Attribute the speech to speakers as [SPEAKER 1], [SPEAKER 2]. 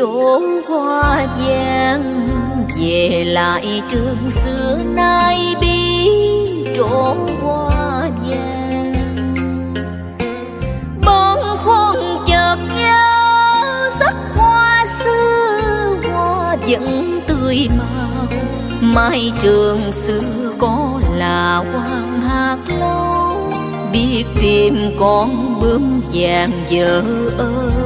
[SPEAKER 1] trốn hoa vàng về lại trường xưa nay bi trốn hoa vàng bóng khôn chợt nhớ, sắc hoa xưa hoa vẫn tươi màu. Mai trường xưa có là hoàng hạt lâu, biết tìm con bướm vàng vợ ơi.